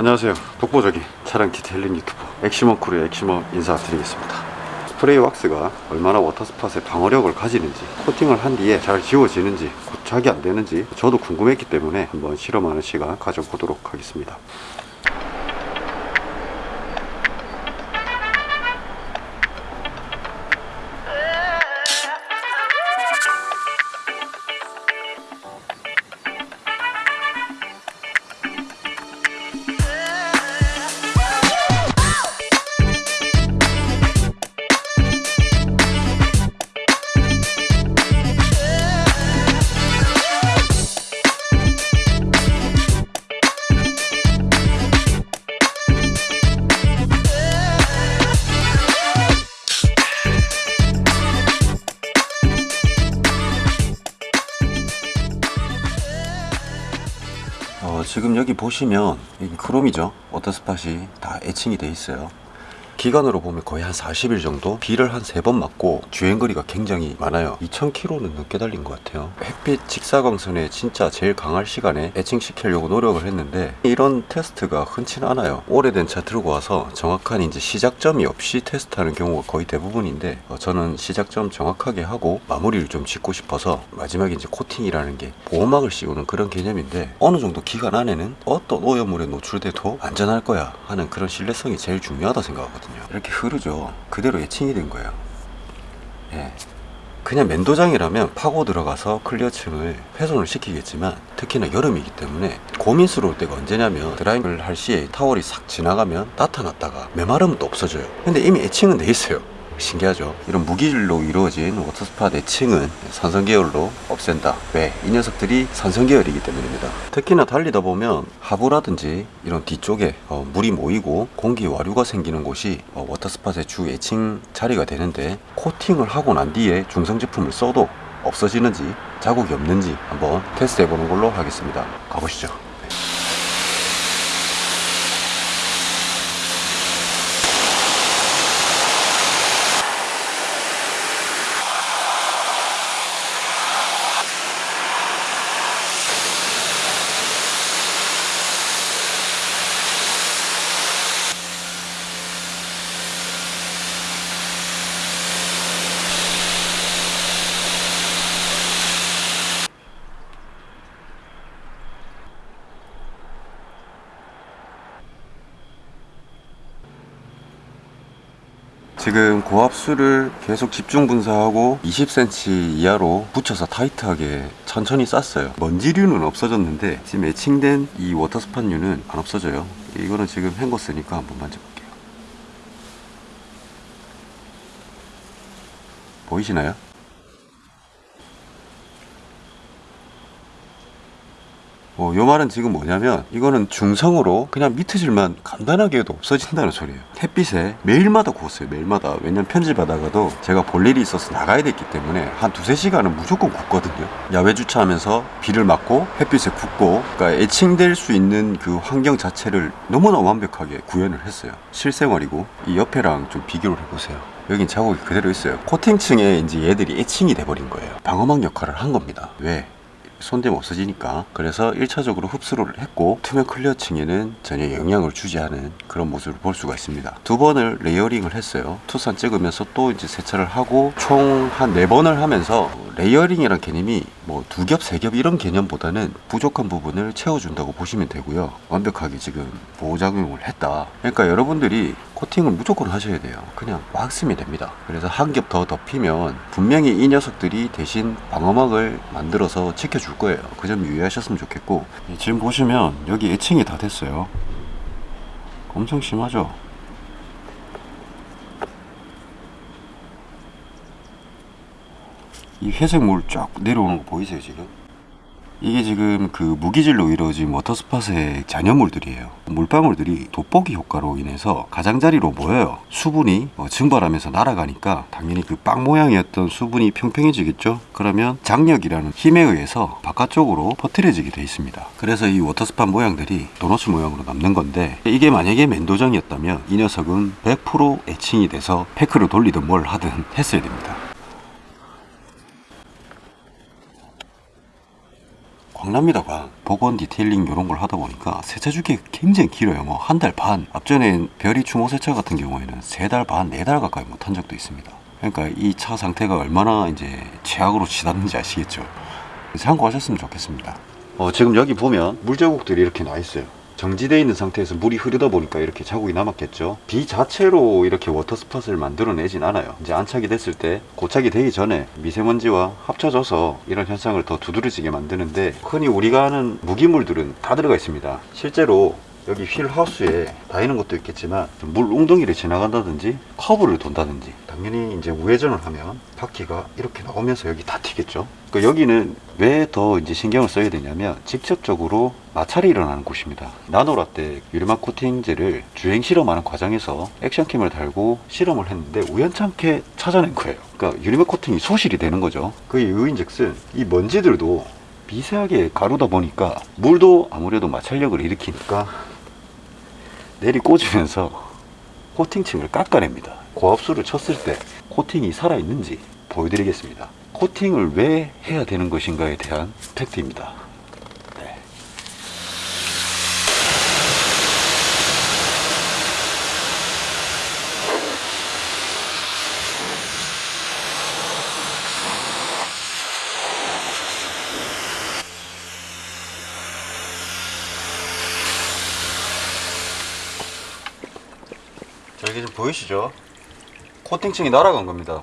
안녕하세요. 독보적인 차량 detailing 유튜버 엑시먼 크루의 엑시먼 인사드리겠습니다. 스프레이 왁스가 얼마나 water spot의 방어력을 가지는지 코팅을 한 뒤에 잘 지워지는지 고착이 안 되는지 저도 궁금했기 때문에 한번 실험하는 시간 가져보도록 하겠습니다 지금 여기 보시면 크롬이죠. water spot이 다 etching이 돼 있어요 기간으로 보면 거의 한 40일 정도? 비를 한 세 번 맞고 주행거리가 굉장히 많아요. 2000km는 넘게 달린 것 같아요. 햇빛 직사광선에 진짜 제일 강할 시간에 etching시키려고 노력을 했는데 이런 테스트가 흔치는 않아요. 오래된 차 들고 와서 정확한 이제 시작점이 없이 테스트하는 경우가 거의 대부분인데 어, 저는 시작점 정확하게 하고 마무리를 좀 짓고 싶어서 마지막에 이제 코팅이라는 게 보호막을 씌우는 그런 개념인데 어느 정도 기간 안에는 어떤 오염물에 노출돼도 안전할 거야 하는 그런 신뢰성이 제일 중요하다 생각하거든요 이렇게 흐르죠. 그대로 etching이 된 거예요. 예. 그냥 맨도장이라면 파고 들어가서 clear층을 훼손을 시키겠지만 특히나 여름이기 때문에 고민스러울 때가 언제냐면 drying을 할 시에 타월이 싹 지나가면 나타났다가 또 없어져요. 근데 이미 etching은 돼 있어요 신기하죠. 이런 무기질로 이루어진 water spot etching은 산성 계열로 없앤다. 왜? 이 녀석들이 산성 계열이기 때문입니다. 특히나 달리다 보면 하부라든지 이런 뒤쪽에 어, 물이 모이고 공기 와류가 생기는 곳이 어, water spot의 주 etching 자리가 되는데 코팅을 하고 난 뒤에 중성 제품을 써도 없어지는지 자국이 없는지 한번 테스트 해보는 걸로 하겠습니다. 가보시죠 지금 고압수를 계속 집중 분사하고 20cm 이하로 붙여서 타이트하게 천천히 쌌어요. 먼지류는 없어졌는데 지금 애칭된 이 워터스팟류는 안 없어져요. 이거는 지금 헹궜으니까 한번 만져볼게요. 보이시나요? 어, 요 말은 지금 뭐냐면 이거는 중성으로 그냥 미트질만 간단하게 해도 없어진다는 소리예요. 햇빛에 매일마다 구웠어요 매일마다. 왜냐면 편집하다가도 제가 볼 일이 있어서 나가야 됐기 때문에 한 두세 시간은 무조건 굽거든요. 야외 주차하면서 비를 맞고 햇빛에 굽고 그러니까 애칭될 수 있는 그 환경 자체를 너무나 완벽하게 구현을 했어요. 실생활이고 이 옆에랑 좀 비교를 해보세요. 여긴 자국이 그대로 있어요. 코팅층에 이제 얘들이 etching이 돼버린 거예요. 방어막 역할을 한 겁니다. 왜? 손대면 없어지니까. 그래서 1차적으로 흡수를 했고 투명 clear층에는 전혀 영향을 주지 않은 그런 모습을 볼 수가 있습니다. 두 번을 layering을 했어요. 투싼 찍으면서 또 이제 세차를 하고 총 한 네 번을 하면서 layering이란 개념이 뭐 두 겹, 세 겹 이런 개념보다는 부족한 부분을 채워준다고 보시면 되고요. 완벽하게 지금 보호작용을 했다. 그러니까 여러분들이 코팅을 무조건 하셔야 돼요. 그냥 막 쓰면 됩니다. 그래서 한 겹 더 덮이면 분명히 이 녀석들이 대신 방어막을 만들어서 지켜줄 거예요. 그 점 유의하셨으면 좋겠고. 지금 보시면 여기 애칭이 다 됐어요. 엄청 심하죠? 이 회색 물 쫙 내려오는 거 보이세요 지금? 이게 지금 그 무기질로 이루어진 water spot의 잔여물들이에요. 물방울들이 돋보기 효과로 인해서 가장자리로 모여요. 수분이 어, 증발하면서 날아가니까 당연히 그 빵 모양이었던 수분이 평평해지겠죠? 그러면 장력이라는 힘에 의해서 바깥쪽으로 퍼뜨려지게 돼 있습니다. 그래서 이 water spot 모양들이 도너츠 모양으로 남는 건데 이게 만약에 맨도장이었다면 이 녀석은 100% etching이 돼서 페클을 돌리든 뭘 하든 했어야 됩니다. 광납니다 광 복원 detailing 이런 걸 하다 보니까 세차 주기가 굉장히 길어요. 뭐 한 달 반. 앞전엔 별이 추모 세차 같은 경우에는 세 달 반 네 달 가까이 못한 적도 있습니다. 그러니까 이 차 상태가 얼마나 이제 최악으로 치닫는지 아시겠죠? 참고하셨으면 좋겠습니다. 어, 지금 여기 보면 물자국들이 이렇게 나 있어요 정지되어 있는 상태에서 물이 흐르다 보니까 이렇게 자국이 남았겠죠. 비 자체로 이렇게 water spot을 만들어내진 않아요. 이제 안착이 됐을 때 고착이 되기 전에 미세먼지와 합쳐져서 이런 현상을 더 두드러지게 만드는데 흔히 우리가 아는 무기물들은 다 들어가 있습니다. 실제로 여기 휠 하우스에 닿이는 것도 있겠지만 물 웅덩이를 지나간다든지 커브를 돈다든지 당연히 이제 우회전을 하면 바퀴가 이렇게 나오면서 여기 다 튀겠죠. 그 여기는 왜 더 이제 신경을 써야 되냐면 직접적으로 마찰이 일어나는 곳입니다. 나노라떼 유리막 코팅제를 주행 실험하는 과정에서 액션캠을 달고 실험을 했는데 우연찮게 찾아낸 거예요. 그러니까 유리막 코팅이 소실이 되는 거죠. 그 이유인즉슨 이 먼지들도 미세하게 가루다 보니까 물도 아무래도 마찰력을 일으키니까 내리 꽂으면서 코팅층을 깎아냅니다. 고압수를 쳤을 때 코팅이 살아있는지 보여드리겠습니다. 코팅을 왜 해야 되는 것인가에 대한 팩트입니다. 자, 여기 좀 보이시죠? 코팅층이 날아간 겁니다.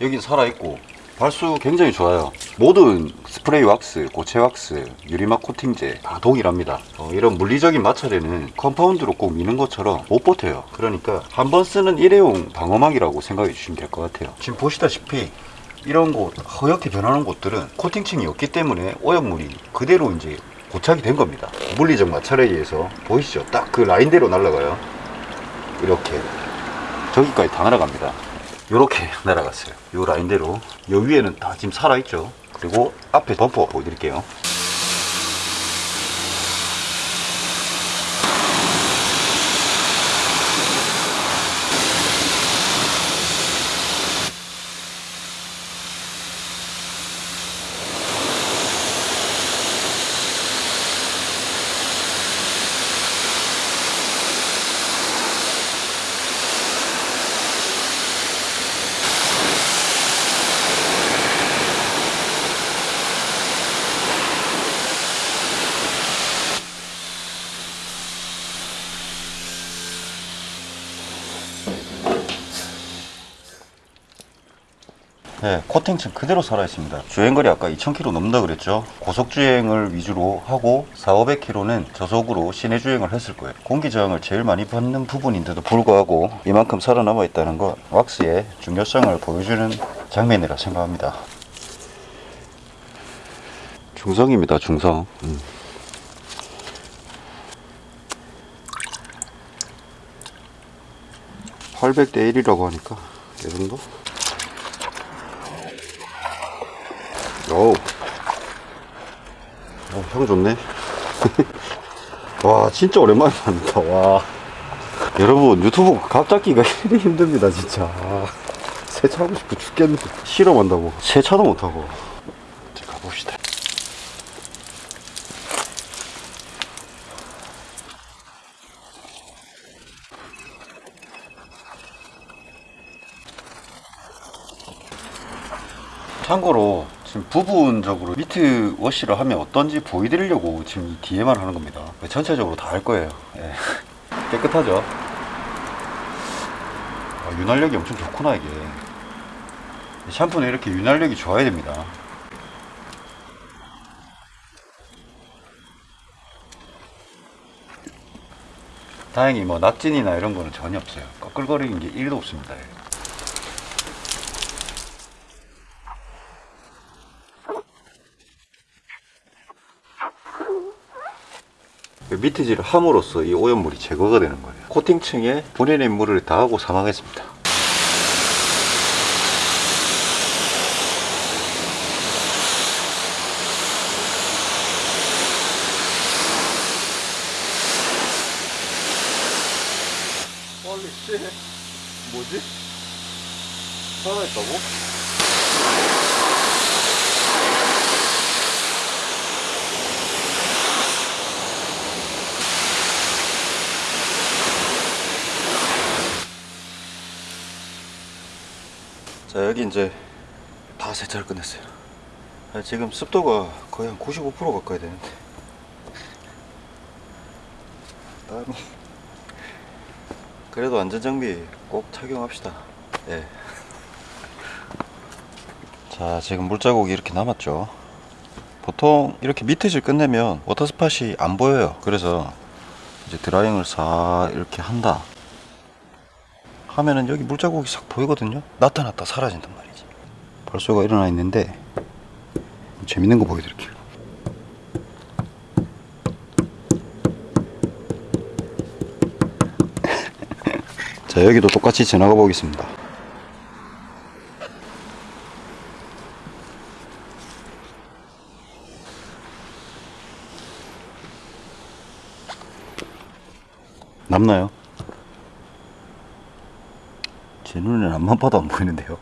여기 살아있고, 발수 굉장히 좋아요. 모든 스프레이 왁스, 고체 왁스, 유리막 코팅제 다 동일합니다. 어, 이런 물리적인 마찰에는 compound로 꼭 미는 것처럼 못 버텨요. 그러니까 한 번 쓰는 일회용 방어막이라고 생각해 주시면 될 것 같아요. 지금 보시다시피 이런 곳, 허옇게 변하는 곳들은 코팅층이 없기 때문에 오염물이 그대로 이제 고착이 된 겁니다. 물리적 마찰에 의해서 보이시죠? 딱 그 라인대로 날아가요. 이렇게 저기까지 다 날아갑니다. 이렇게 날아갔어요. 이 라인대로. 이 위에는 다 지금 살아있죠. 그리고 앞에 범퍼 보여드릴게요 네, 코팅층 그대로 살아있습니다. 주행거리 아까 2000km 넘는다 그랬죠? 고속주행을 위주로 하고 4, 500km는 저속으로 시내 주행을 했을 거예요. 공기 저항을 제일 많이 받는 부분인데도 불구하고 이만큼 살아남아 있다는 건 왁스의 중요성을 보여주는 장면이라 생각합니다. 중성입니다, 중성. 음. (800대 1이라고 하니까 이 정도? 어우. 어, 향 좋네. 와, 진짜 오랜만에 만다. 와. 여러분, 유튜브 갑잡기가 힘듭니다, 진짜. 아, 세차하고 싶어 죽겠네. 실험한다고. 세차도 못하고. 가봅시다. 참고로 지금 부분적으로 미트 워시를 하면 어떤지 보여드리려고 지금 이 뒤에만 하는 겁니다. 전체적으로 다 할 거예요. 예. 깨끗하죠? 아, 윤활력이 엄청 좋구나 이게. 샴푸는 이렇게 윤활력이 좋아야 됩니다. 다행히 뭐 납진이나 이런 거는 전혀 없어요. 꺼끌거리는 게 1도 없습니다 미트질을 함으로써 이 오염물이 제거가 되는 거예요. 코팅층에 본연의 물을 다하고 사망했습니다. 뭐지? 살아있다고? 자 여기 이제 다 세차를 끝냈어요. 아, 지금 습도가 거의 한 95% 가까이 되는데. 땀이 그래도 안전장비 꼭 착용합시다. 예. 자 지금 물자국이 이렇게 남았죠. 보통 이렇게 밑에질 끝내면 워터스팟이 안 보여요. 그래서 이제 드라잉을 싹 이렇게 한다 하면은 여기 물자국이 싹 보이거든요. 나타났다 사라진단 말이지. 벌써가 일어나 있는데 재밌는 거 보여드릴게요. 자 여기도 똑같이 지나가 보겠습니다. 남나요? 제 눈에는 앞만 봐도 안 보이는데요.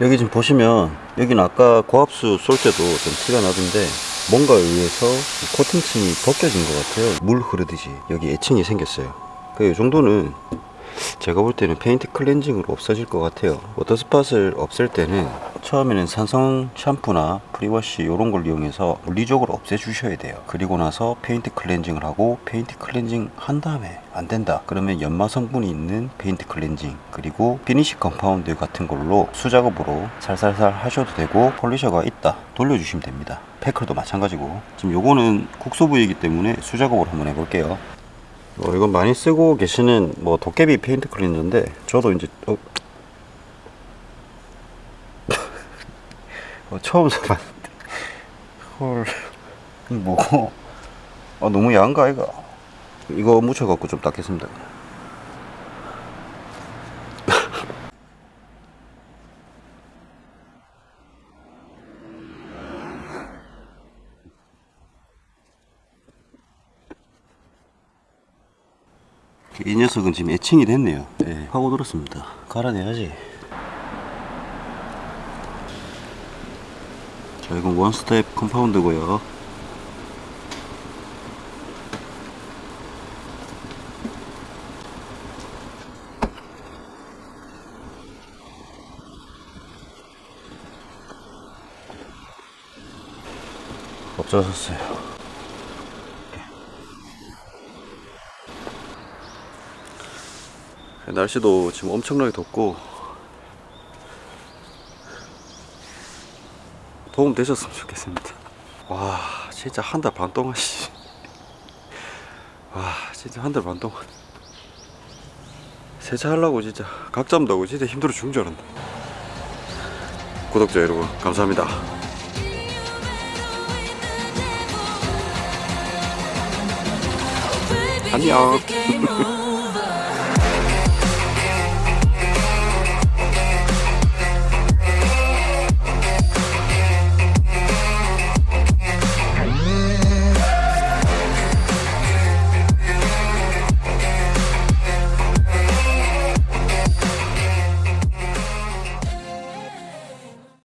여기 지금 보시면 여기는 아까 고압수 쏠 때도 좀 티가 나던데 뭔가에 의해서 코팅층이 벗겨진 것 같아요. 물 흐르듯이 여기 etching이 생겼어요. 그 정도는 제가 볼 때는 페인트 클렌징으로 없어질 것 같아요. water spot을 없앨 때는 처음에는 산성 샴푸나 pre-wash 이런 걸 이용해서 물리적으로 없애 주셔야 돼요. 그리고 나서 페인트 클렌징을 하고 페인트 클렌징 한 다음에 안 된다. 그러면 연마 성분이 있는 페인트 클렌징 그리고 피니시 compound 같은 걸로 수작업으로 살살살 하셔도 되고 polisher가 있다. 돌려주시면 됩니다. 페클도 마찬가지고. 지금 요거는 국소 부위이기 때문에 수작업으로 한번 해볼게요. 어, 이건 많이 쓰고 계시는 뭐 도깨비 페인트 클렌저인데 저도 이제 어, 어, 처음 써봤는데. 헐 뭐고 아 너무 야한가 이거 이거 묻혀갖고 좀 닦겠습니다. 이 녀석은 지금 etching이 됐네요. 예, 파고들었습니다. 갈아내야지 자 이건 one-step compound고요. 없어졌어요? 날씨도 지금 엄청나게 덥고 도움 되셨으면 좋겠습니다. 와 진짜 한 달 반 동안 씨. 와 진짜 한 달 반 동안. 세차하려고 진짜 각 잡는다고 진짜 힘들어 죽는 줄 알았네 구독자 여러분 감사합니다. 안녕